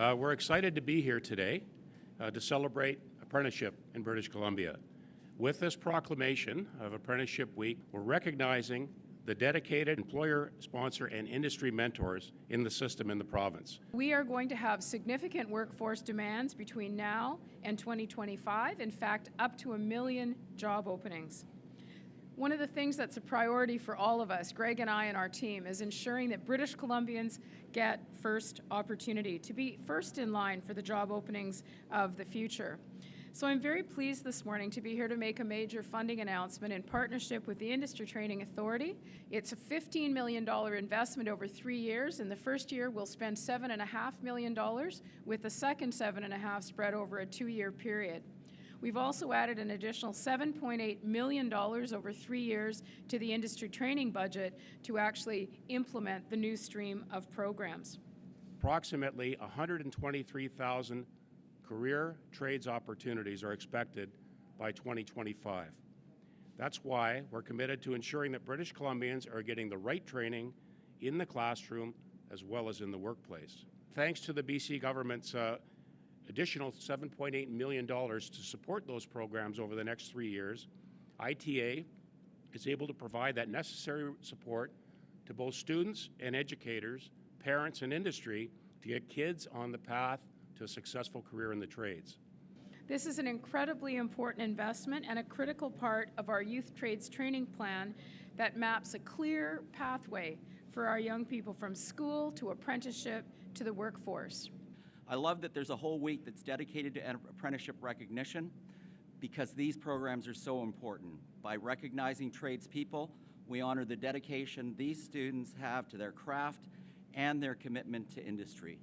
Uh, we're excited to be here today uh, to celebrate apprenticeship in British Columbia. With this proclamation of Apprenticeship Week, we're recognizing the dedicated employer, sponsor, and industry mentors in the system in the province. We are going to have significant workforce demands between now and 2025, in fact, up to a million job openings. One of the things that's a priority for all of us, Greg and I and our team, is ensuring that British Columbians get first opportunity to be first in line for the job openings of the future. So I'm very pleased this morning to be here to make a major funding announcement in partnership with the Industry Training Authority. It's a $15 million investment over three years. In the first year, we'll spend $7.5 million, with the second $7.5 spread over a two-year period. We've also added an additional $7.8 million over three years to the industry training budget to actually implement the new stream of programs. Approximately 123,000 career trades opportunities are expected by 2025. That's why we're committed to ensuring that British Columbians are getting the right training in the classroom as well as in the workplace. Thanks to the BC government's uh, additional $7.8 million to support those programs over the next three years, ITA is able to provide that necessary support to both students and educators, parents and industry to get kids on the path to a successful career in the trades. This is an incredibly important investment and a critical part of our youth trades training plan that maps a clear pathway for our young people from school to apprenticeship to the workforce. I love that there's a whole week that's dedicated to apprenticeship recognition because these programs are so important. By recognizing tradespeople, we honor the dedication these students have to their craft and their commitment to industry.